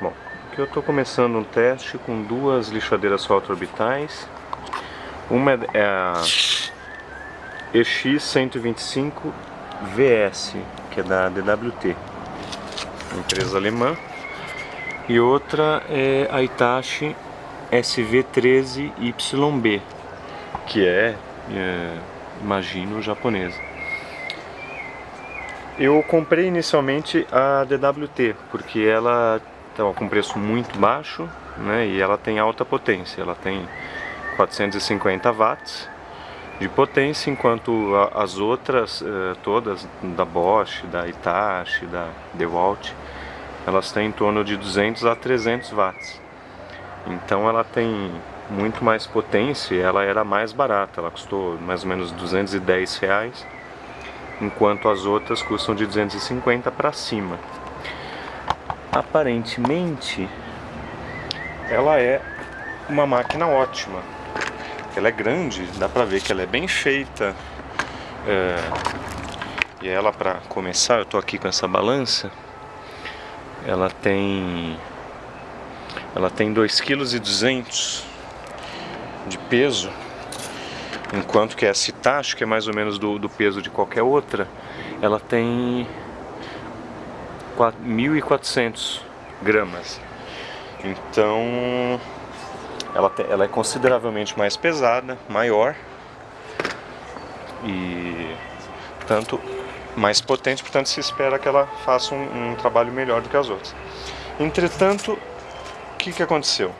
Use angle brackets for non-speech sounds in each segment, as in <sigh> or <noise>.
Bom, aqui eu estou começando um teste com duas lixadeiras orbitais. Uma é a EX125 VS, que é da DWT, empresa alemã. E outra é a Itachi SV13YB, que é, é imagino, japonesa. Eu comprei inicialmente a DWT, porque ela estava com preço muito baixo né, e ela tem alta potência, ela tem 450 watts de potência, enquanto as outras eh, todas, da Bosch, da Itachi, da DeWalt, elas têm em torno de 200 a 300 watts. Então ela tem muito mais potência ela era mais barata, ela custou mais ou menos 210 reais, enquanto as outras custam de 250 para cima. Aparentemente, ela é uma máquina ótima. Ela é grande, dá pra ver que ela é bem feita. É... E ela, para começar, eu tô aqui com essa balança. Ela tem ela tem 2,2 kg de peso, enquanto que essa Itachi, que é mais ou menos do, do peso de qualquer outra, ela tem 1.400 gramas. Então, ela, ela é consideravelmente mais pesada, maior e, portanto, mais potente, portanto se espera que ela faça um, um trabalho melhor do que as outras. Entretanto, que, que aconteceu?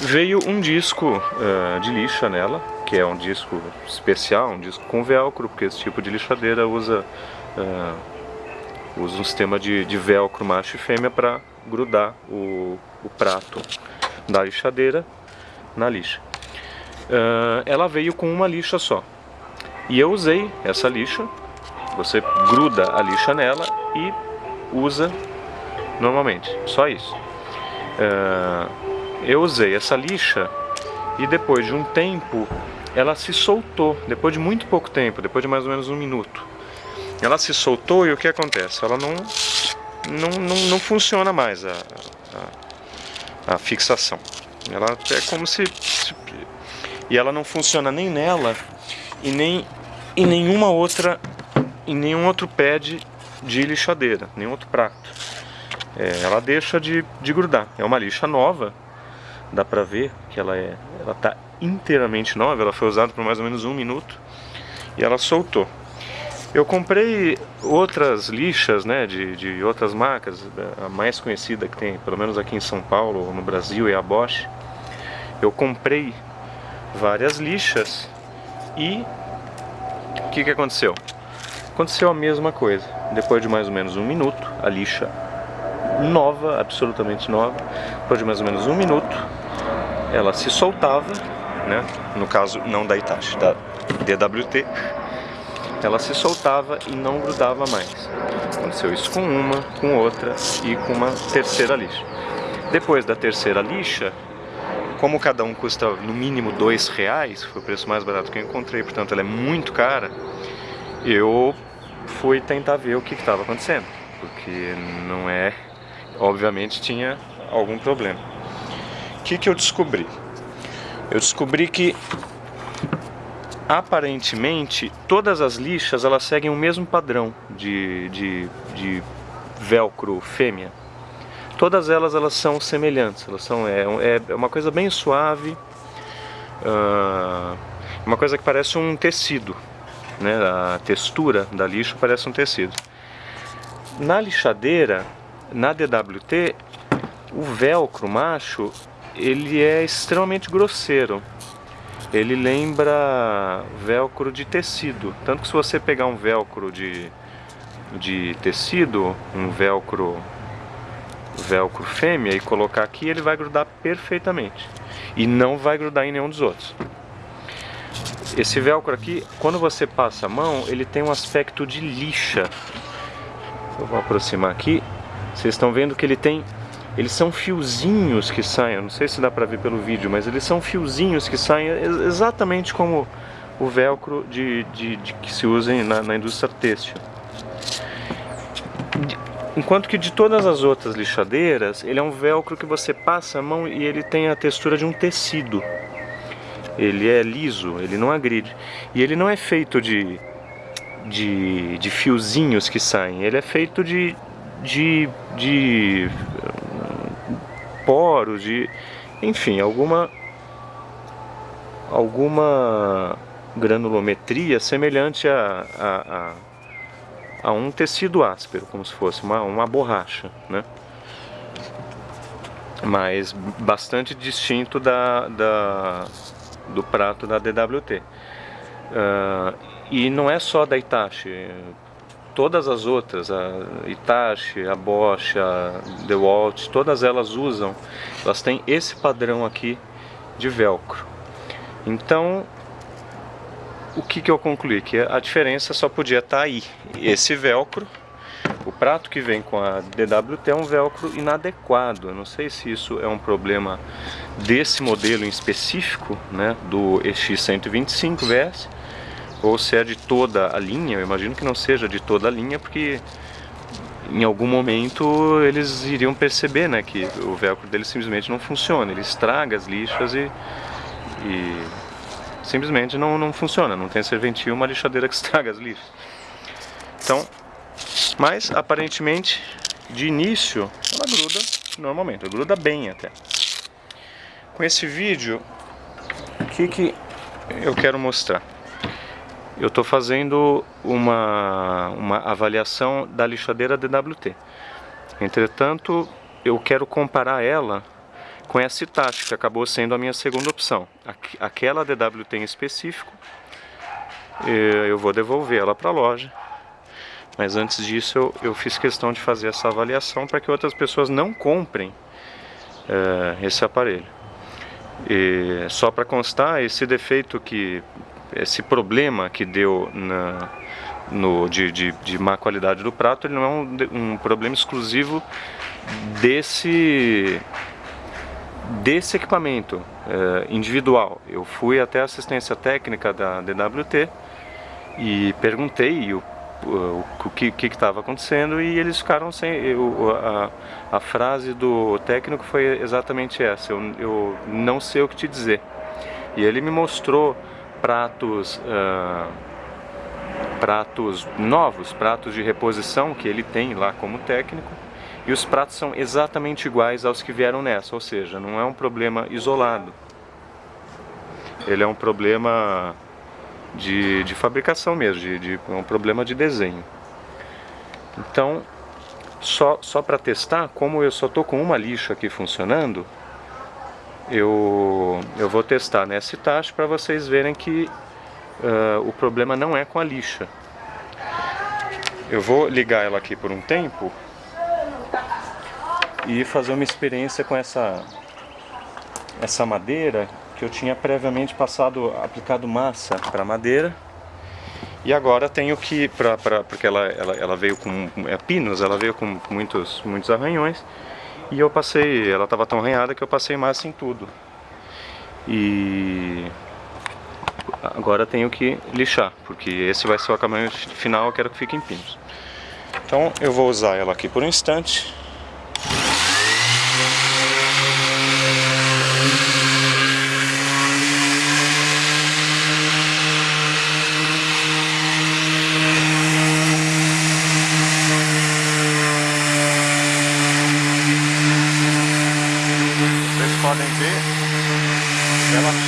Veio um disco uh, de lixa nela, que é um disco especial, um disco com velcro, porque esse tipo de lixadeira usa, uh, usa um sistema de, de velcro macho e fêmea para grudar o, o prato da lixadeira na lixa. Uh, ela veio com uma lixa só. E eu usei essa lixa, você gruda a lixa nela e usa normalmente, só isso. Uh, eu usei essa lixa e depois de um tempo ela se soltou, depois de muito pouco tempo, depois de mais ou menos um minuto. Ela se soltou e o que acontece? Ela não, não, não, não funciona mais a, a, a, fixação. Ela é como se, se, E ela não funciona nem nela e nem em nenhuma outra. em nenhum outro pad de lixadeira, nenhum outro prato é, ela deixa de, de grudar. É uma lixa nova, dá pra ver que ela é, ela tá inteiramente nova, ela foi usada por mais ou menos um minuto e ela soltou. Eu comprei outras lixas, né, de, de outras marcas, a mais conhecida que tem, pelo menos aqui em São Paulo ou no Brasil, é a Bosch. Eu comprei várias lixas e o que, que aconteceu? Aconteceu a mesma coisa. Depois de mais ou menos um minuto, a lixa nova, absolutamente nova, depois de mais ou menos um minuto, ela se soltava, né? no caso não da Itachi, da DWT, ela se soltava e não grudava mais. Aconteceu isso com uma, com outra e com uma terceira lixa. Depois da terceira lixa, como cada um custa no mínimo dois reais, foi o preço mais barato que eu encontrei, portanto ela é muito cara, eu fui tentar ver o que estava acontecendo, porque não é obviamente tinha algum problema. O que, que eu descobri? Eu descobri que aparentemente todas as lixas elas seguem o mesmo padrão de, de, de velcro fêmea. Todas elas elas são semelhantes, elas são é, é uma coisa bem suave, uh, uma coisa que parece um tecido, né? A textura da lixa parece um tecido. Na lixadeira na DWT, o velcro macho, ele é extremamente grosseiro. Ele lembra velcro de tecido. Tanto que se você pegar um velcro de, de tecido, um velcro velcro fêmea e colocar aqui, ele vai grudar perfeitamente. E não vai grudar em nenhum dos outros. Esse velcro aqui, quando você passa a mão, ele tem um aspecto de lixa. Eu vou aproximar aqui. Vocês estão vendo que ele tem... Eles são fiozinhos que saem, não sei se dá pra ver pelo vídeo, mas eles são fiozinhos que saem exatamente como o velcro de, de, de que se usa na, na indústria têxtil. Enquanto que de todas as outras lixadeiras, ele é um velcro que você passa a mão e ele tem a textura de um tecido. Ele é liso, ele não agride. E ele não é feito de, de, de fiozinhos que saem, ele é feito de, de, de poros, de enfim, alguma alguma granulometria semelhante a, a, a a um tecido áspero, como se fosse uma, uma borracha, né? mas bastante distinto da, da, do prato da DWT. Uh, ah, e não é só da Itachi, todas as outras, a Itachi, a Bosch, a DeWalt, todas elas usam, elas têm esse padrão aqui de velcro. Então o que, que eu concluí? Que a diferença só podia estar tá aí. Esse velcro, o prato que vem com a DWT é um velcro inadequado. Eu não sei se isso é um problema desse modelo em específico, né, do EX125 VS, ou se é de toda a linha. Eu imagino que não seja de toda a linha, porque em algum momento eles iriam perceber né, que o velcro dele simplesmente não funciona. Ele estraga as lixas e, e simplesmente não, não funciona, não tem serventia uma lixadeira que <laughs> estraga as lixas. Então, mas aparentemente de início ela gruda normalmente, ela gruda bem até. Com esse vídeo, o que, que eu quero mostrar? Eu estou fazendo uma, uma avaliação da lixadeira DWT. Entretanto, eu quero comparar ela com essa Itachi, que acabou sendo a minha segunda opção. Aquela DWT em específico, eu vou devolver ela para a loja. Mas antes disso eu, eu, fiz questão de fazer essa avaliação para que outras pessoas não comprem é, esse aparelho. E só para constar, esse defeito que, esse problema que deu na, no, de, de, de má qualidade do prato, ele não é um, um problema exclusivo desse desse equipamento uh, individual. Eu fui até a assistência técnica da DWT e perguntei o, o, o que estava acontecendo e eles ficaram sem... Eu, a, a, frase do técnico foi exatamente essa, eu, eu, não sei o que te dizer. E ele me mostrou pratos... Uh, pratos novos, pratos de reposição que ele tem lá como técnico e os pratos são exatamente iguais aos que vieram nessa, ou seja, não é um problema isolado. Ele é um problema de, de fabricação mesmo, de, de, é um problema de desenho. Então, só, só para testar, como eu só estou com uma lixa aqui funcionando, eu, eu vou testar nessa taxa para vocês verem que uh, o problema não é com a lixa. Eu vou ligar ela aqui por um tempo e fazer uma experiência com essa, essa madeira que eu tinha previamente passado, aplicado massa para madeira e agora tenho que, pra, pra, porque ela, ela, ela veio com é, pinos, ela veio com muitos, muitos arranhões e eu passei, ela estava tão arranhada que eu passei massa em tudo. E agora tenho que lixar, porque esse vai ser o acabamento final, eu quero que fique em pinos. Então eu vou usar ela aqui por um instante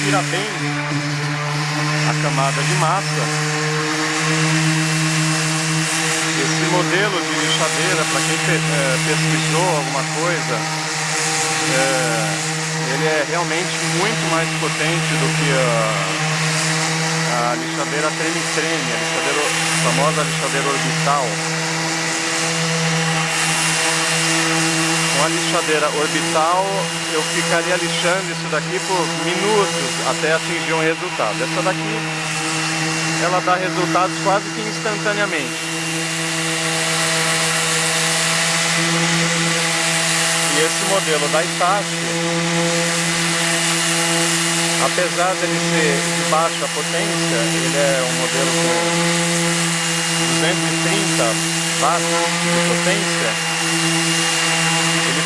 tira bem a camada de massa. Esse modelo de lixadeira, para quem é, pesquisou alguma coisa, é, ele é realmente muito mais potente do que a, a lixadeira treme-treme, a, lixadeira, a famosa lixadeira orbital. Uma lixadeira orbital, eu ficaria lixando isso daqui por minutos até atingir um resultado. Essa daqui, ela dá resultados quase que instantaneamente. E esse modelo da Itachi, apesar dele ser de baixa potência, ele é um modelo com 230 watts de potência,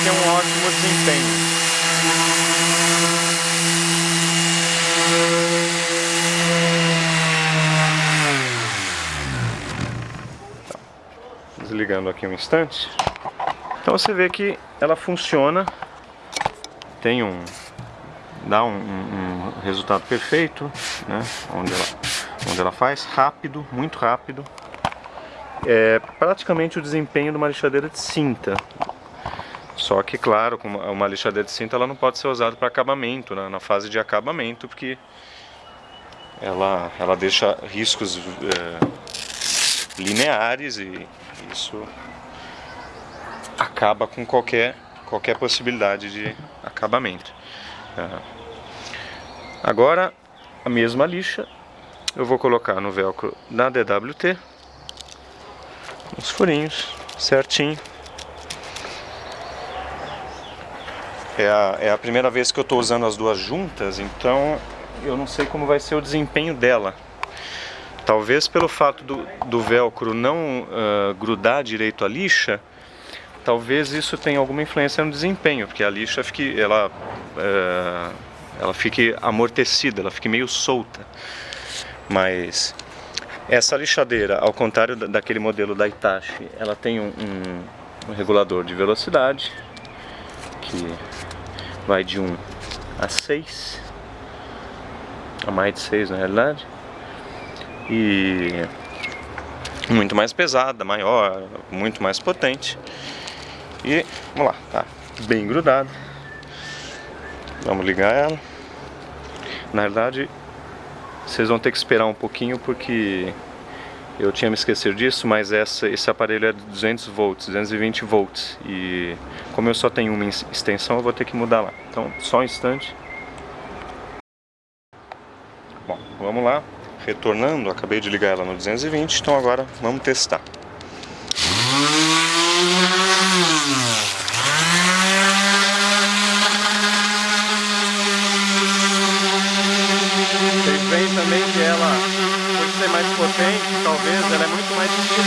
ele tem um ótimo desempenho. Desligando aqui um instante. Então você vê que ela funciona, tem um, dá um, um, um resultado perfeito, né? onde, ela, onde ela faz, rápido, muito rápido. É praticamente o desempenho de uma lixadeira de cinta. Só que, claro, uma lixadeira de cinta ela não pode ser usada para acabamento, né? na fase de acabamento, porque ela, ela deixa riscos é, lineares e isso acaba com qualquer, qualquer possibilidade de acabamento. É. Agora, a mesma lixa, eu vou colocar no velcro da DWT, os furinhos, certinho. É a, é a primeira vez que eu estou usando as duas juntas, então eu não sei como vai ser o desempenho dela. Talvez pelo fato do, do velcro não uh, grudar direito a lixa, talvez isso tenha alguma influência no desempenho, porque a lixa fique, ela uh, ela fique amortecida, ela fique meio solta. Mas essa lixadeira, ao contrário daquele modelo da Itachi, ela tem um, um, um regulador de velocidade que vai de 1 a 6, a mais de 6 na realidade, e muito mais pesada, maior, muito mais potente. E vamos lá, tá bem grudado. Vamos ligar ela. Na verdade, vocês vão ter que esperar um pouquinho porque eu tinha me esquecido disso, mas essa, esse aparelho é de 200 volts, 220 volts e como eu só tenho uma extensão eu vou ter que mudar lá. Então só um instante. Bom, vamos lá. Retornando, acabei de ligar ela no 220, então agora vamos testar. Talvez,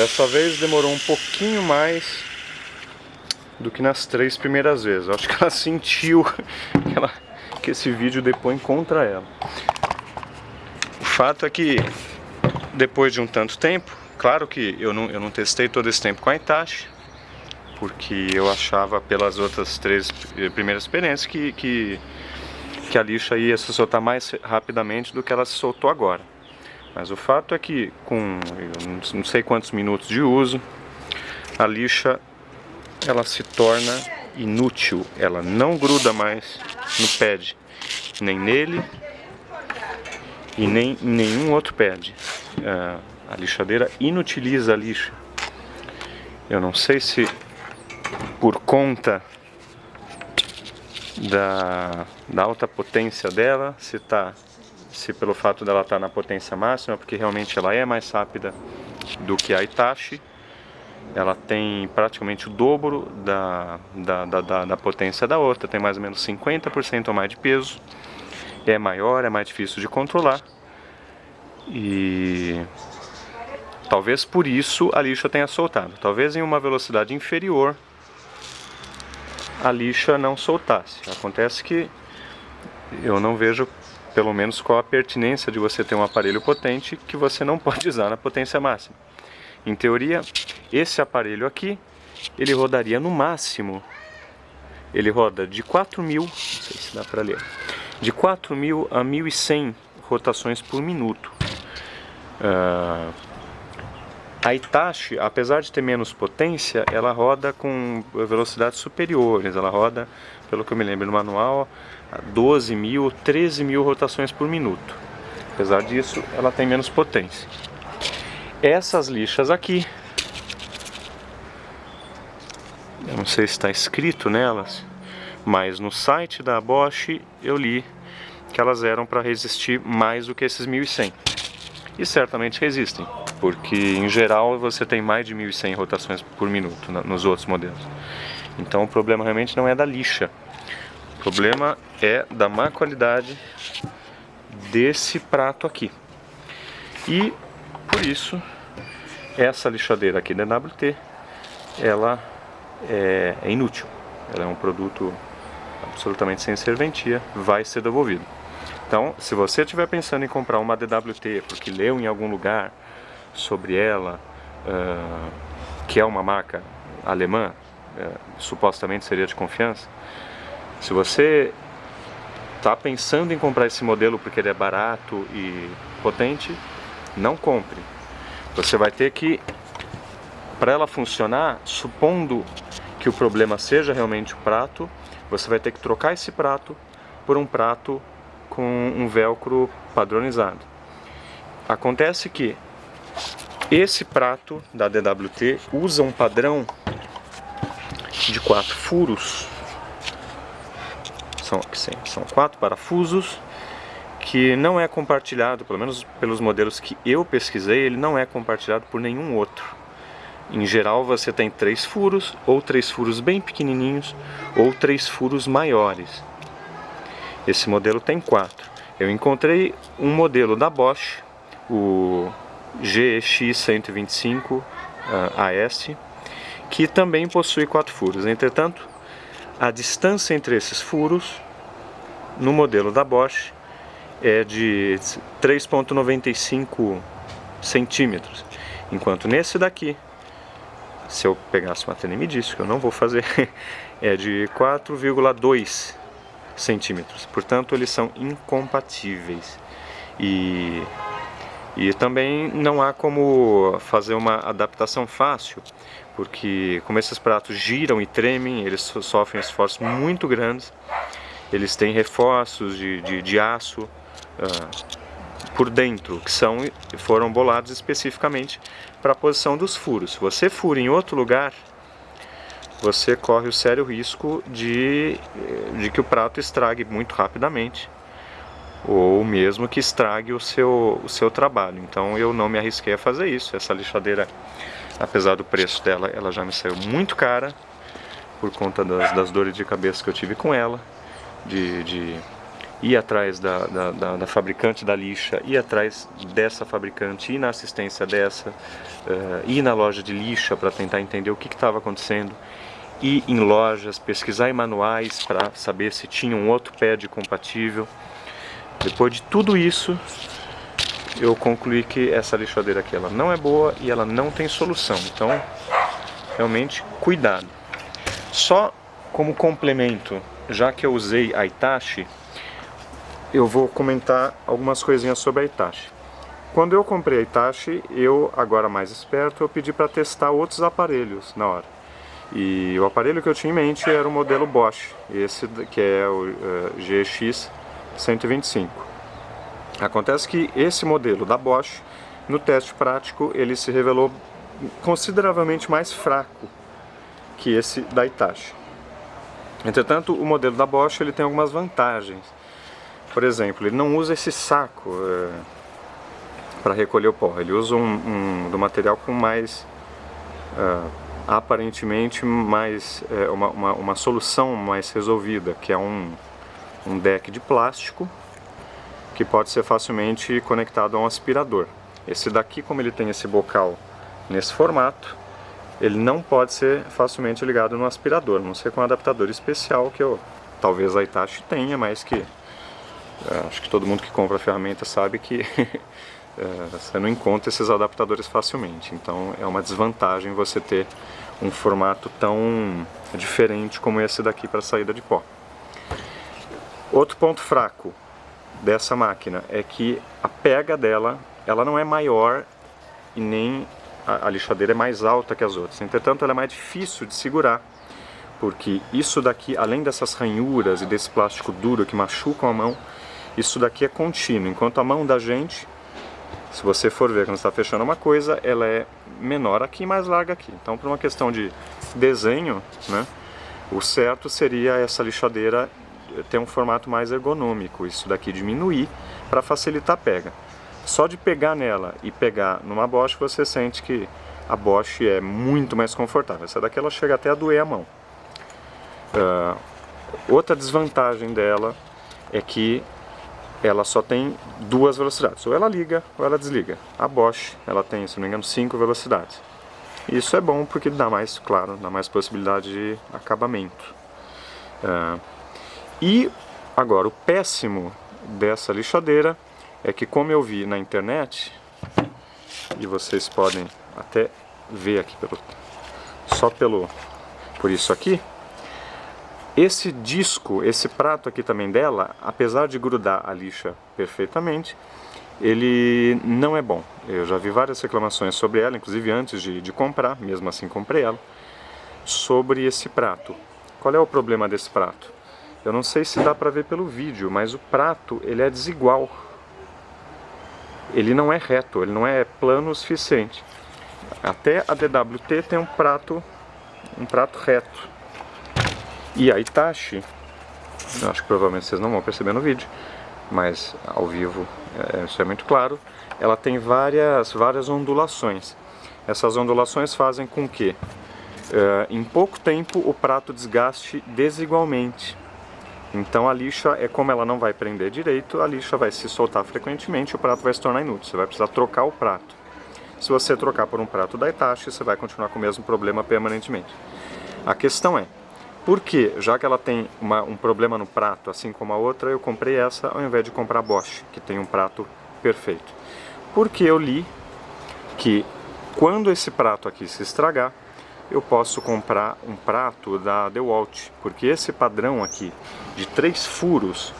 Dessa vez demorou um pouquinho mais do que nas três primeiras vezes. Eu acho que ela <laughs> sentiu que, ela, que esse vídeo depõe contra ela. O fato é que depois de um tanto tempo, claro que eu não, eu não testei todo esse tempo com a Itachi, porque eu achava pelas outras três primeiras experiências que, que, que a lixa ia se soltar mais rapidamente do que ela se soltou agora. Mas o fato é que com não sei quantos minutos de uso, a lixa ela se torna inútil, ela não gruda mais no pad, nem nele e nem em nenhum outro pad. a lixadeira inutiliza a lixa. Eu não sei se por conta da, da alta potência dela, se, tá, se pelo fato dela estar tá na potência máxima, porque realmente ela é mais rápida do que a Itachi, ela tem praticamente o dobro da, da, da, da potência da outra, tem mais ou menos 50% a mais de peso, é maior, é mais difícil de controlar e talvez por isso a lixa tenha soltado, talvez em uma velocidade inferior a lixa não soltasse. Acontece que eu não vejo pelo menos qual a pertinência de você ter um aparelho potente que você não <laughs> pode usar na potência máxima. Em teoria, esse aparelho aqui, ele rodaria no máximo, ele roda de 4.000, não sei se dá para ler, de 4.000 a 1.100 rotações por minuto. Uh, a Itachi, apesar de ter menos potência, ela roda com velocidades superiores, ela roda, pelo que eu me lembro no manual, 12 mil, 13 mil rotações por minuto. Apesar disso, ela tem menos potência. Essas lixas aqui, eu não sei se está escrito nelas, mas no site da Bosch eu li que elas eram para resistir mais do que esses 1100. E certamente resistem, porque em geral você tem mais de 1100 rotações por minuto nos outros modelos. Então o problema realmente não é da lixa, o problema é da má qualidade desse prato aqui. E por isso essa lixadeira aqui da NWT ela é, é inútil. Ela é um produto absolutamente sem serventia, vai ser devolvido. Então, se você estiver pensando em comprar uma DWT porque leu em algum lugar sobre ela, uh, que é uma marca alemã, uh, supostamente seria de confiança, se você está pensando em comprar esse modelo porque ele é barato e potente, não compre. Você vai ter que, para ela funcionar, supondo que o problema seja realmente o prato, você vai ter que trocar esse prato por um prato com um velcro padronizado. Acontece que esse prato da DWT usa um padrão de quatro furos, são, são quatro parafusos que não é compartilhado, pelo menos pelos modelos que eu pesquisei, ele não é compartilhado por nenhum outro. Em geral você tem três furos, ou três furos bem pequenininhos, ou três furos maiores. Esse modelo tem quatro. Eu encontrei um modelo da Bosch, o GX125 uh, AS, que também possui quatro furos. Entretanto, a distância entre esses furos, no modelo da Bosch, é de 3,95 centímetros. Enquanto nesse daqui, se eu pegasse uma tênis e que eu não vou fazer, <laughs> é de 4,2 centímetros. Portanto, eles são incompatíveis. E, e também não há como fazer uma adaptação fácil, porque como esses pratos giram e tremem, eles sofrem esforços muito grandes, eles têm reforços de, de, de aço, uh, por dentro, que são, foram bolados especificamente para a posição dos furos. Se você fura em outro lugar, você corre o sério risco de, de que o prato estrague muito rapidamente ou mesmo que estrague o seu, o seu trabalho. Então eu não me arrisquei a fazer isso. Essa lixadeira, apesar do preço dela, ela já me saiu muito cara por conta das, das dores de cabeça que eu tive com ela, de, de ir atrás da, da, da, da, fabricante da lixa, ir atrás dessa fabricante, ir na assistência dessa, uh, ir na loja de lixa para tentar entender o que estava acontecendo, ir em lojas, pesquisar em manuais para saber se tinha um outro pad compatível. Depois de tudo isso, eu concluí que essa lixadeira aqui ela não é boa e ela não tem solução. Então, realmente, cuidado. Só como complemento, já que eu usei a Itachi, eu vou comentar algumas coisinhas sobre a Itachi. Quando eu comprei a Itachi, eu, agora mais esperto, eu pedi para testar outros aparelhos na hora. E o aparelho que eu tinha em mente era o modelo Bosch, esse que é o uh, GX 125. Acontece que esse modelo da Bosch, no teste prático, ele se revelou consideravelmente mais fraco que esse da Itachi. Entretanto, o modelo da Bosch ele tem algumas vantagens. Por exemplo, ele não usa esse saco é, para recolher o pó, ele usa um, um do material com mais, é, aparentemente, mais é, uma, uma, uma, solução mais resolvida, que é um, um deck de plástico que pode ser facilmente conectado a um aspirador. Esse daqui, como ele tem esse bocal nesse formato, ele não pode ser facilmente ligado no aspirador, a não ser com um adaptador especial que eu, talvez a Itachi tenha, mas que é, acho que todo mundo que compra a ferramenta sabe que <laughs> é, você não encontra esses adaptadores facilmente. Então é uma desvantagem você ter um formato tão diferente como esse daqui para saída de pó. Outro ponto fraco dessa máquina é que a pega dela ela não é maior e nem a, a lixadeira é mais alta que as outras. Entretanto, ela é mais difícil de segurar porque isso daqui, além dessas ranhuras e desse plástico duro que machucam a mão, isso daqui é contínuo, enquanto a mão da gente, se você for ver quando está fechando uma coisa, ela é menor aqui e mais larga aqui. Então, por uma questão de desenho, né, o certo seria essa lixadeira ter um formato mais ergonômico, isso daqui diminuir para facilitar a pega. Só de pegar nela e pegar numa Bosch, você sente que a Bosch é muito mais confortável. Essa daqui ela chega até a doer a mão. Uh, outra desvantagem dela é que ela só tem duas velocidades, ou ela liga ou ela desliga. A Bosch, ela tem, se não me engano, cinco velocidades. Isso é bom porque dá mais, claro, dá mais possibilidade de acabamento. Uh, e agora, o péssimo dessa lixadeira é que como eu vi na internet, e vocês podem até ver aqui pelo, só pelo, por isso aqui, esse disco, esse prato aqui também dela, apesar de grudar a lixa perfeitamente, ele não é bom. Eu já vi várias reclamações sobre ela, inclusive antes de, de comprar, mesmo assim comprei ela, sobre esse prato. Qual é o problema desse prato? Eu não sei se dá para ver pelo vídeo, mas o prato ele é desigual. Ele não é reto, ele não é plano o suficiente. Até a DWT tem um prato, um prato reto. E a Itachi, acho que provavelmente vocês não vão perceber no vídeo, mas ao vivo é, isso é muito claro, ela tem várias, várias ondulações. Essas ondulações fazem com que é, em pouco tempo o prato desgaste desigualmente. Então a lixa, é como ela não vai prender direito, a lixa vai se soltar frequentemente e o prato vai se tornar inútil. Você vai precisar trocar o prato. Se você trocar por um prato da Itachi, você vai continuar com o mesmo problema permanentemente. A questão é, porque, já que ela tem uma, um problema no prato, assim como a outra, eu comprei essa ao invés de comprar a Bosch, que tem um prato perfeito. Porque eu li que quando esse prato aqui se estragar, eu posso comprar um prato da DeWalt, porque esse padrão aqui de três furos,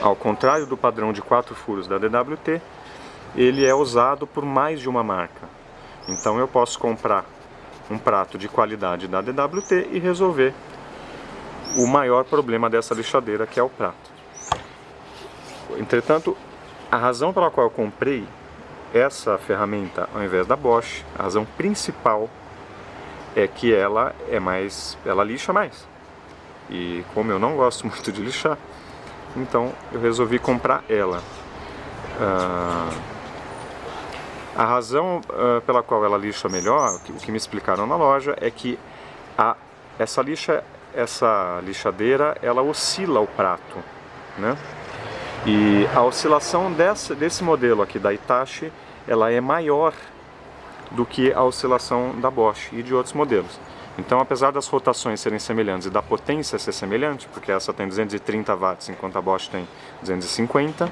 ao contrário do padrão de quatro furos da DWT, ele é usado por mais de uma marca. Então eu posso comprar um prato de qualidade da DWT e resolver o maior problema dessa lixadeira, que é o prato. Entretanto, a razão pela qual eu comprei essa ferramenta ao invés da Bosch, a razão principal é que ela é mais, ela lixa mais. E como eu não gosto <laughs> muito de lixar, então eu resolvi comprar ela. Ah, a razão uh, pela qual ela lixa melhor, o que me explicaram na loja, é que a, essa lixa essa lixadeira ela oscila o prato, né? E a oscilação dessa, desse modelo aqui da Itachi, ela é maior do que a oscilação da Bosch e de outros modelos. Então, apesar das rotações serem semelhantes e da potência ser semelhante, porque essa tem 230 watts enquanto a Bosch tem 250,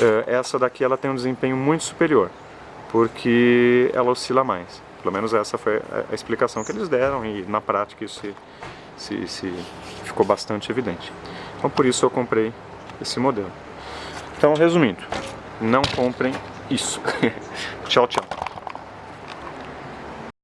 eh, essa daqui ela tem um desempenho muito superior, porque ela oscila mais. Pelo menos essa foi a explicação que eles deram e na prática isso se, se, se ficou bastante evidente. Então por isso eu comprei esse modelo. Então resumindo, não comprem isso. <laughs> tchau, tchau.